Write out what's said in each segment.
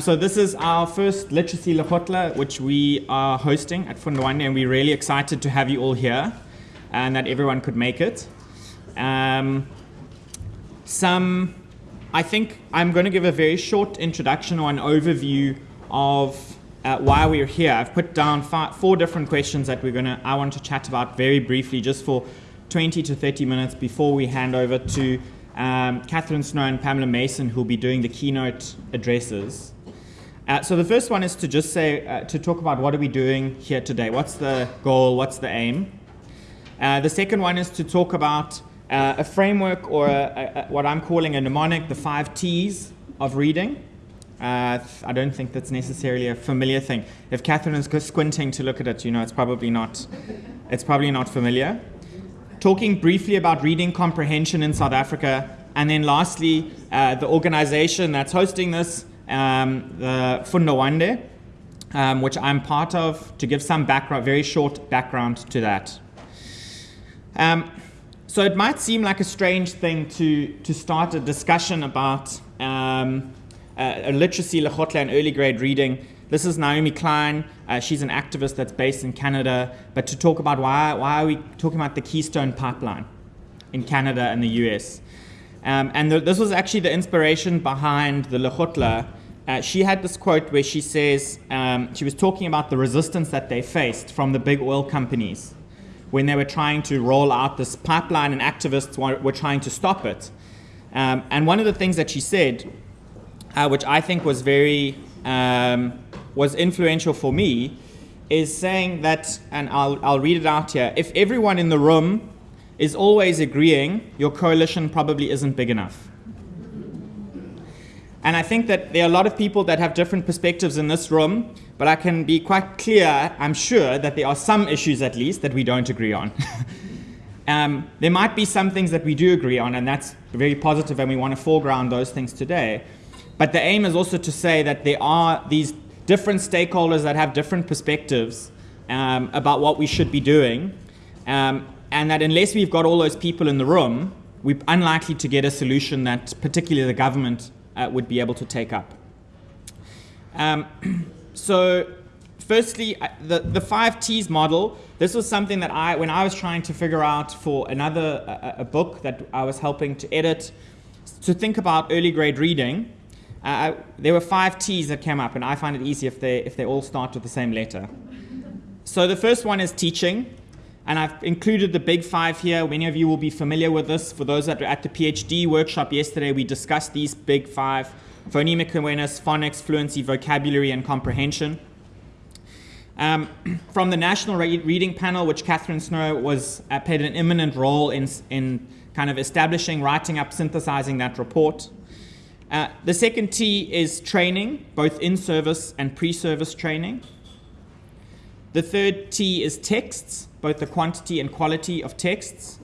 So this is our first Literacy Lekgotla, which we are hosting at Funda Wande, and we're really excited to have you all here and that everyone could make it. Um, some, I think I'm going to give a very short introduction or an overview of uh, why we're here. I've put down five, four different questions that we're going to, I want to chat about very briefly, just for 20 to 30 minutes before we hand over to um, Catherine Snow and Pamela Mason, who'll be doing the keynote addresses. Uh, so the first one is to just say, uh, to talk about what are we doing here today? What's the goal? What's the aim? Uh, the second one is to talk about uh, a framework or a, a, what I'm calling a mnemonic, the five T's of reading. Uh, I don't think that's necessarily a familiar thing. If Catherine is squinting to look at it, you know it's probably not, it's probably not familiar. Talking briefly about reading comprehension in South Africa, and then lastly, uh, the organization that's hosting this, um, the Funda Wande, um, which I'm part of, to give some background, very short background to that. Um, so it might seem like a strange thing to, to start a discussion about um, a literacy, lekgotla, and early grade reading. This is Naomi Klein. Uh, she's an activist that's based in Canada. But to talk about why, why are we talking about the Keystone Pipeline in Canada and the US? Um, and the, this was actually the inspiration behind the lekgotla uh, she had this quote where she says um, she was talking about the resistance that they faced from the big oil companies when they were trying to roll out this pipeline and activists were, trying to stop it. Um, and one of the things that she said, uh, which I think was very um, was influential for me, is saying that, and I'll, I'll read it out here. If everyone in the room is always agreeing, your coalition probably isn't big enough. And I think that there are a lot of people that have different perspectives in this room, but I can be quite clear, I'm sure, that there are some issues at least that we don't agree on. um, there might be some things that we do agree on, and that's very positive, and we want to foreground those things today. But the aim is also to say that there are these different stakeholders that have different perspectives um, about what we should be doing, um, and that unless we've got all those people in the room, we're unlikely to get a solution that particularly the government would be able to take up. Um, so firstly, the, the five T's model, this was something that I, when I was trying to figure out for another a, a book that I was helping to edit, to think about early grade reading, uh, there were five T's that came up, and I find it easy if they, if they all start with the same letter. So the first one is teaching. And I've included the big five here. Many of you will be familiar with this. For those that were at the PhD workshop yesterday, we discussed these big five phonemic awareness, phonics, fluency, vocabulary, and comprehension. Um, from the National Re Reading Panel, which Catherine Snow was uh, played an eminent role in, in kind of establishing, writing up, synthesizing that report. Uh, the second T is training, both in-service and pre-service training. The third T is texts, both the quantity and quality of texts.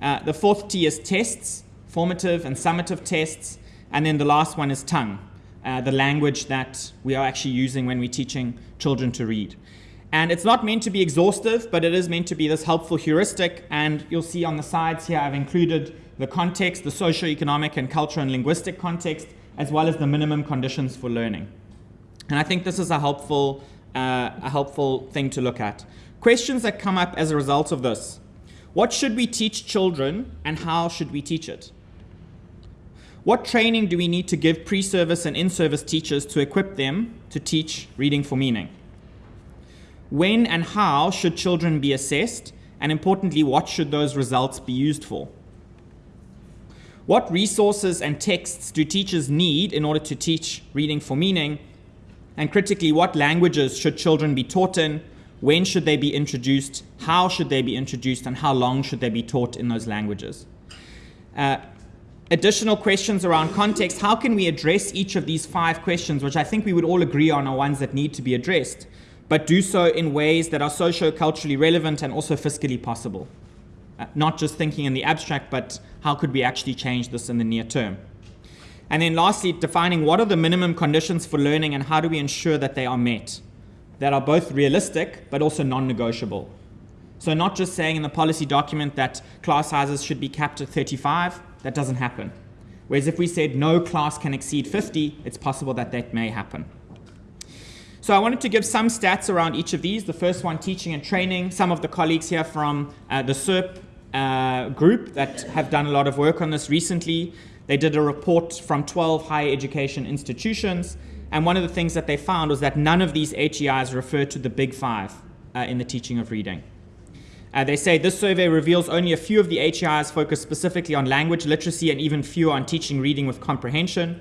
Uh, the fourth T is tests, formative and summative tests. And then the last one is tongue, uh, the language that we are actually using when we're teaching children to read. And it's not meant to be exhaustive, but it is meant to be this helpful heuristic. And you'll see on the sides here, I've included the context, the socio-economic and cultural and linguistic context, as well as the minimum conditions for learning. And I think this is a helpful, uh, a helpful thing to look at. Questions that come up as a result of this. What should we teach children and how should we teach it? What training do we need to give pre-service and in-service teachers to equip them to teach reading for meaning? When and how should children be assessed? And importantly, what should those results be used for? What resources and texts do teachers need in order to teach reading for meaning? And critically, what languages should children be taught in when should they be introduced? How should they be introduced? And how long should they be taught in those languages? Uh, additional questions around context. How can we address each of these five questions, which I think we would all agree on are ones that need to be addressed, but do so in ways that are socio-culturally relevant and also fiscally possible? Uh, not just thinking in the abstract, but how could we actually change this in the near term? And then lastly, defining what are the minimum conditions for learning and how do we ensure that they are met? That are both realistic but also non-negotiable. So not just saying in the policy document that class sizes should be capped at 35, that doesn't happen. Whereas if we said no class can exceed 50, it's possible that that may happen. So I wanted to give some stats around each of these. The first one, teaching and training. Some of the colleagues here from uh, the SERP uh, group that have done a lot of work on this recently. They did a report from 12 higher education institutions. And one of the things that they found was that none of these HEIs refer to the big five uh, in the teaching of reading. Uh, they say this survey reveals only a few of the HEIs focus specifically on language literacy and even fewer on teaching reading with comprehension.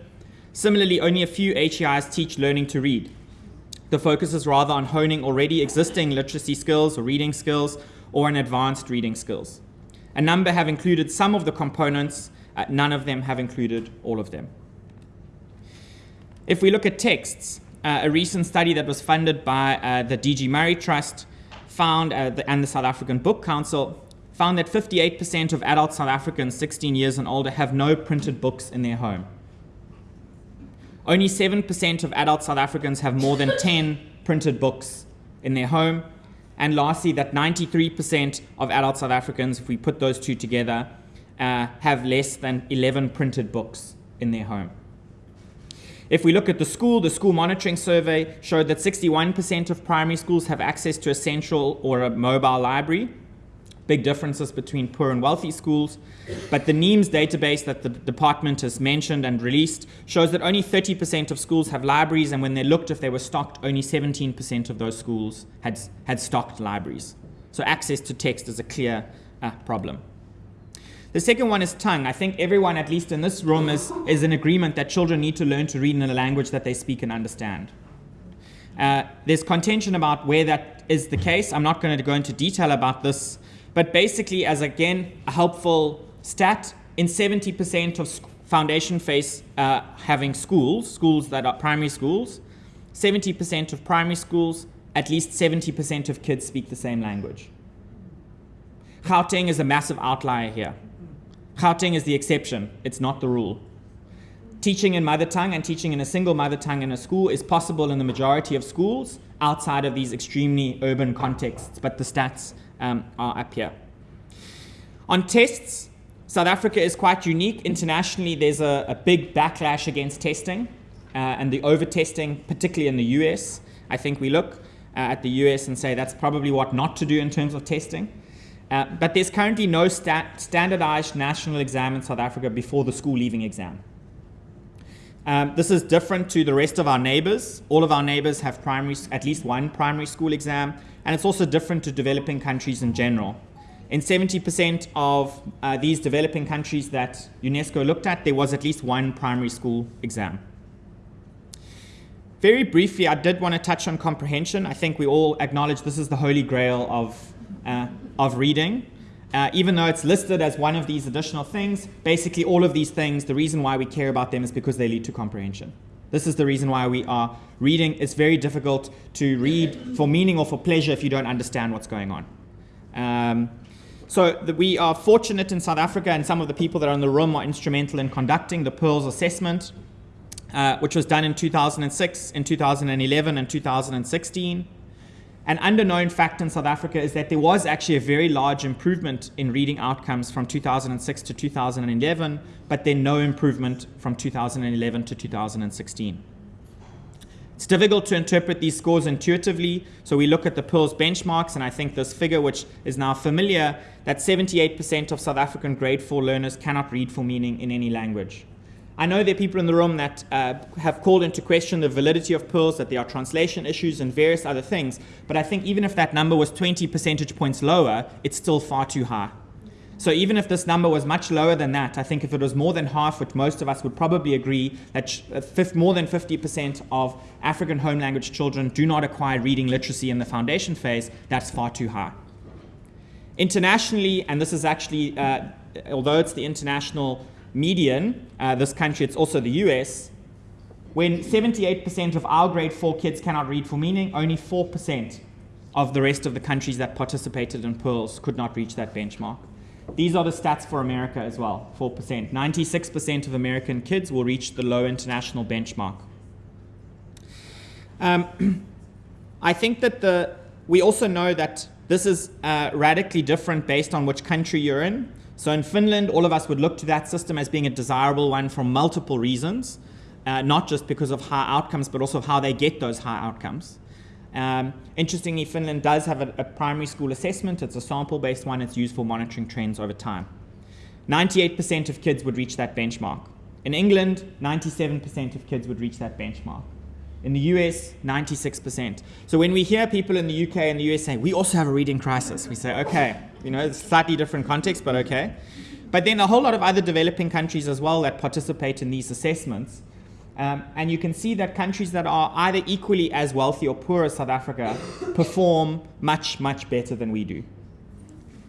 Similarly, only a few HEIs teach learning to read. The focus is rather on honing already existing literacy skills or reading skills or an advanced reading skills. A number have included some of the components, uh, none of them have included all of them. If we look at texts, uh, a recent study that was funded by uh, the DG Murray Trust found, uh, the, and the South African Book Council, found that 58% of adult South Africans 16 years and older have no printed books in their home. Only 7% of adult South Africans have more than 10 printed books in their home. And lastly, that 93% of adult South Africans, if we put those two together, uh, have less than 11 printed books in their home. If we look at the school, the school monitoring survey showed that 61% of primary schools have access to a central or a mobile library, big differences between poor and wealthy schools. But the NEIMS database that the department has mentioned and released shows that only 30% of schools have libraries, and when they looked if they were stocked, only 17% of those schools had, had stocked libraries. So access to text is a clear uh, problem. The second one is tongue. I think everyone, at least in this room, is, is in agreement that children need to learn to read in a language that they speak and understand. Uh, there's contention about where that is the case. I'm not going to go into detail about this but basically, as again, a helpful stat, in 70% of foundation phase uh, having schools, schools that are primary schools, 70% of primary schools, at least 70% of kids speak the same language. Gauteng is a massive outlier here. Gauteng is the exception, it's not the rule. Teaching in mother tongue and teaching in a single mother tongue in a school is possible in the majority of schools outside of these extremely urban contexts, but the stats um, are up here. On tests, South Africa is quite unique. Internationally, there's a, a big backlash against testing uh, and the over-testing, particularly in the US. I think we look uh, at the US and say that's probably what not to do in terms of testing. Uh, but there's currently no standardized national exam in South Africa before the school leaving exam. Um, this is different to the rest of our neighbors. All of our neighbors have primary, at least one primary school exam, and it's also different to developing countries in general. In 70% of uh, these developing countries that UNESCO looked at, there was at least one primary school exam. Very briefly, I did want to touch on comprehension. I think we all acknowledge this is the holy grail of, of reading. Uh, even though it's listed as one of these additional things, basically all of these things, the reason why we care about them is because they lead to comprehension. This is the reason why we are reading. It's very difficult to read for meaning or for pleasure if you don't understand what's going on. Um, so the, we are fortunate in South Africa, and some of the people that are in the room are instrumental in conducting the PIRLS assessment, uh, which was done in 2006, in 2011, and 2016. An underknown fact in South Africa is that there was actually a very large improvement in reading outcomes from 2006 to 2011, but then no improvement from 2011 to 2016. It's difficult to interpret these scores intuitively, so we look at the PIRLS benchmarks, and I think this figure, which is now familiar, that 78% of South African grade 4 learners cannot read for meaning in any language. I know there are people in the room that uh, have called into question the validity of PIRLS, that there are translation issues and various other things, but I think even if that number was 20 percentage points lower, it's still far too high. So even if this number was much lower than that, I think if it was more than half, which most of us would probably agree, that uh, more than 50% of African home language children do not acquire reading literacy in the foundation phase, that's far too high. Internationally, and this is actually, uh, although it's the international median, uh, this country, it's also the US, when 78% of our grade 4 kids cannot read for meaning, only 4% of the rest of the countries that participated in PIRLS could not reach that benchmark. These are the stats for America as well 4%. 96% of American kids will reach the low international benchmark. Um, I think that the, we also know that this is uh, radically different based on which country you're in. So in Finland, all of us would look to that system as being a desirable one for multiple reasons, uh, not just because of high outcomes, but also how they get those high outcomes. Um, interestingly, Finland does have a, a primary school assessment. It's a sample-based one. It's used for monitoring trends over time. 98% of kids would reach that benchmark. In England, 97% of kids would reach that benchmark. In the US, 96%. So when we hear people in the UK and the US say, we also have a reading crisis, we say, okay, you know, it's slightly different context, but okay. But then a whole lot of other developing countries as well that participate in these assessments. Um, and you can see that countries that are either equally as wealthy or poor as South Africa perform much, much better than we do.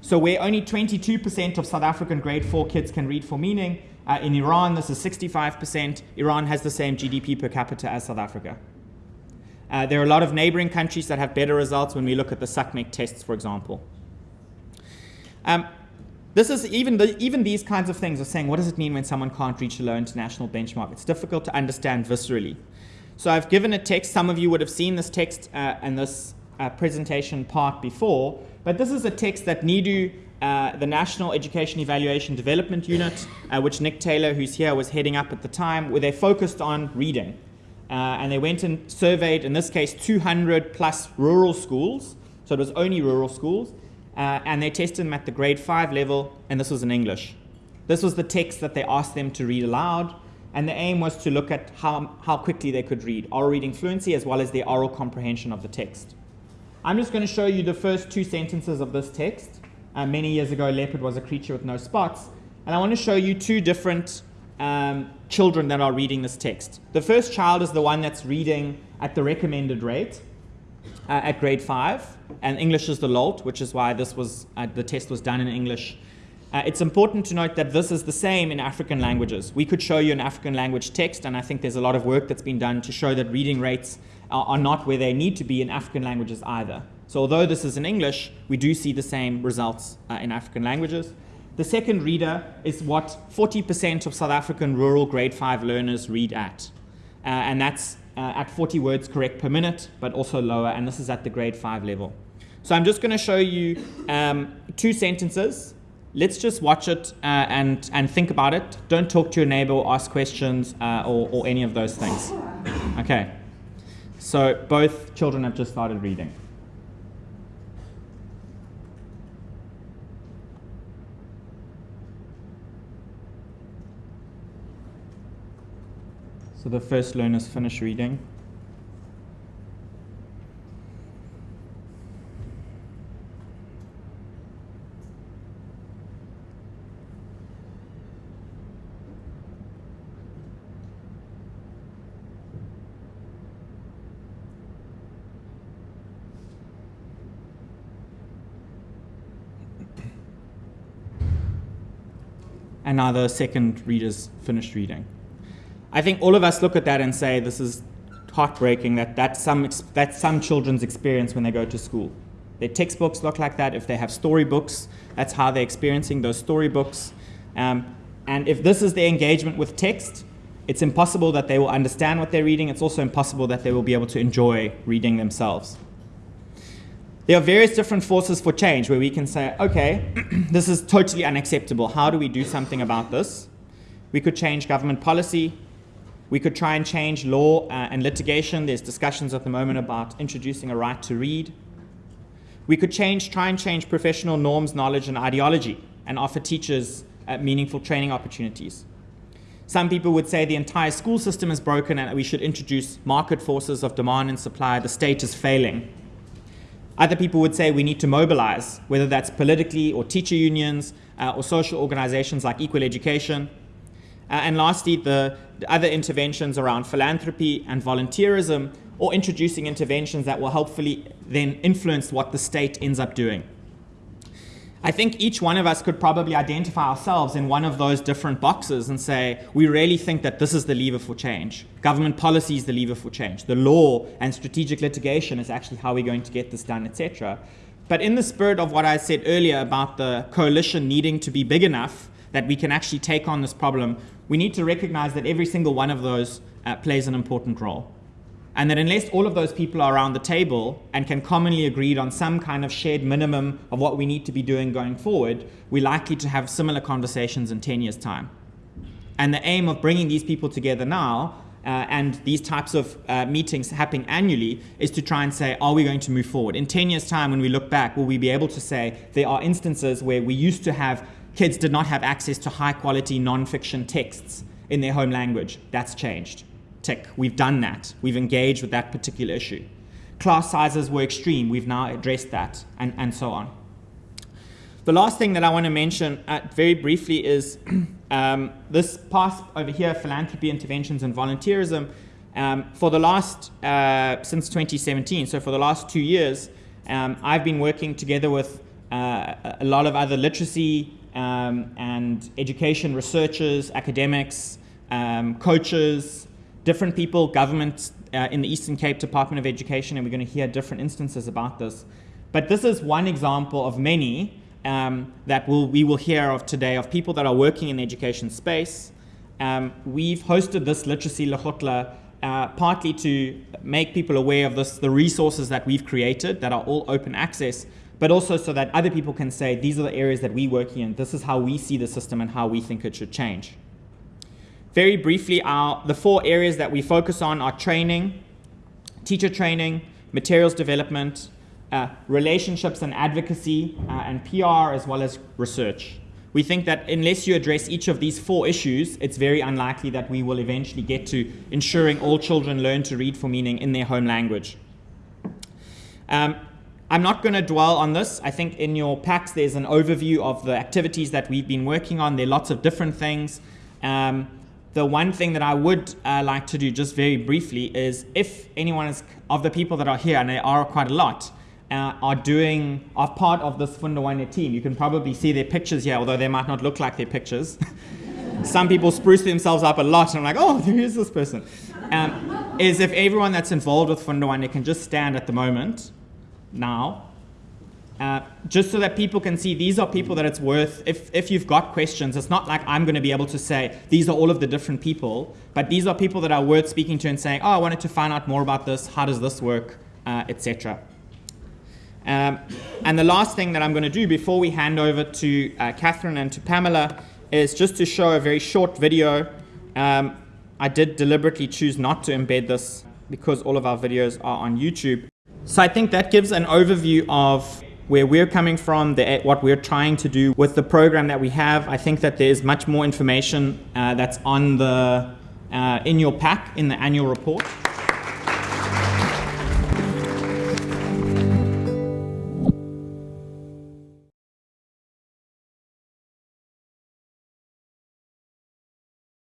So where only 22% of South African grade 4 kids can read for meaning, uh, in Iran, this is 65%. Iran has the same GDP per capita as South Africa. Uh, there are a lot of neighboring countries that have better results when we look at the SACMEQ tests, for example. Um, this is even, the, even these kinds of things are saying, what does it mean when someone can't reach a low international benchmark? It's difficult to understand viscerally. So I've given a text. Some of you would have seen this text uh, and this uh, presentation part before, but this is a text that NEEDU uh, the National Education Evaluation Development Unit, uh, which Nick Taylor, who's here, was heading up at the time, where they focused on reading. Uh, and they went and surveyed, in this case, 200 plus rural schools. So it was only rural schools. Uh, and they tested them at the grade 5 level, and this was in English. This was the text that they asked them to read aloud. And the aim was to look at how, how quickly they could read, oral reading fluency as well as their oral comprehension of the text. I'm just going to show you the first two sentences of this text. Uh, many years ago, leopard was a creature with no spots. And I want to show you two different um, children that are reading this text. The first child is the one that's reading at the recommended rate uh, at grade 5, and English is the LOLT, which is why this was, uh, the test was done in English. Uh, it's important to note that this is the same in African languages. We could show you an African language text, and I think there's a lot of work that's been done to show that reading rates are, are not where they need to be in African languages either. So although this is in English, we do see the same results uh, in African languages. The second reader is what 40% of South African rural grade 5 learners read at. Uh, and that's uh, at 40 words correct per minute, but also lower, and this is at the grade 5 level. So I'm just going to show you um, two sentences. Let's just watch it uh, and, and think about it. Don't talk to your neighbor or ask questions uh, or, or any of those things. Okay. So both children have just started reading. So the first learners finish reading. and now the second readers finished reading. I think all of us look at that and say this is heartbreaking that that's some, that's some children's experience when they go to school. Their textbooks look like that. If they have storybooks, that's how they're experiencing those storybooks. Um, and if this is their engagement with text, it's impossible that they will understand what they're reading. It's also impossible that they will be able to enjoy reading themselves. There are various different forces for change where we can say, okay, this is totally unacceptable. How do we do something about this? We could change government policy. We could try and change law uh, and litigation. There's discussions at the moment about introducing a right to read. We could change, try and change professional norms, knowledge, and ideology and offer teachers uh, meaningful training opportunities. Some people would say the entire school system is broken and we should introduce market forces of demand and supply. The state is failing. Other people would say we need to mobilize, whether that's politically or teacher unions uh, or social organizations like Equal Education. Uh, and lastly, the, the other interventions around philanthropy and volunteerism, or introducing interventions that will hopefully then influence what the state ends up doing. I think each one of us could probably identify ourselves in one of those different boxes and say, we really think that this is the lever for change. Government policy is the lever for change. The law and strategic litigation is actually how we're going to get this done, etc. But in the spirit of what I said earlier about the coalition needing to be big enough that we can actually take on this problem, we need to recognize that every single one of those uh, plays an important role. And that unless all of those people are around the table and can commonly agree on some kind of shared minimum of what we need to be doing going forward, we're likely to have similar conversations in 10 years' time. And the aim of bringing these people together now uh, and these types of uh, meetings happening annually is to try and say, are we going to move forward? In 10 years' time, when we look back, will we be able to say there are instances where we used to have kids did not have access to high quality non-fiction texts in their home language? That's changed. Tick. We've done that. We've engaged with that particular issue. Class sizes were extreme. We've now addressed that, and, and so on. The last thing that I want to mention uh, very briefly is um, this path over here, philanthropy, interventions, and volunteerism. Um, for the last, uh, since 2017, so for the last two years, um, I've been working together with uh, a lot of other literacy um, and education researchers, academics, um, coaches, different people, government uh, in the Eastern Cape Department of Education, and we're going to hear different instances about this. But this is one example of many um, that we'll, we will hear of today of people that are working in the education space. Um, we've hosted this literacy lekgotla uh, partly to make people aware of this, the resources that we've created that are all open access, but also so that other people can say, these are the areas that we work in, this is how we see the system and how we think it should change. Very briefly, our, the four areas that we focus on are training, teacher training, materials development, uh, relationships and advocacy, uh, and PR, as well as research. We think that unless you address each of these four issues, it's very unlikely that we will eventually get to ensuring all children learn to read for meaning in their home language. Um, I'm not going to dwell on this. I think in your packs there's an overview of the activities that we've been working on. There are lots of different things. Um, the one thing that I would uh, like to do just very briefly is if anyone is of the people that are here, and there are quite a lot, uh, are doing are part of this Funda Wande team. You can probably see their pictures here, although they might not look like their pictures. Some people spruce themselves up a lot, and I'm like, oh, here's this person. Um, is if everyone that's involved with Funda Wande can just stand at the moment, now, uh, just so that people can see these are people that it's worth, if, if you've got questions, it's not like I'm going to be able to say these are all of the different people, but these are people that are worth speaking to and saying, oh, I wanted to find out more about this, how does this work, uh, etc. Um, and the last thing that I'm going to do before we hand over to uh, Catherine and to Pamela is just to show a very short video. Um, I did deliberately choose not to embed this because all of our videos are on YouTube. So I think that gives an overview of where we're coming from, the, what we're trying to do with the program that we have. I think that there's much more information uh, that's on the uh, in your pack in the annual report.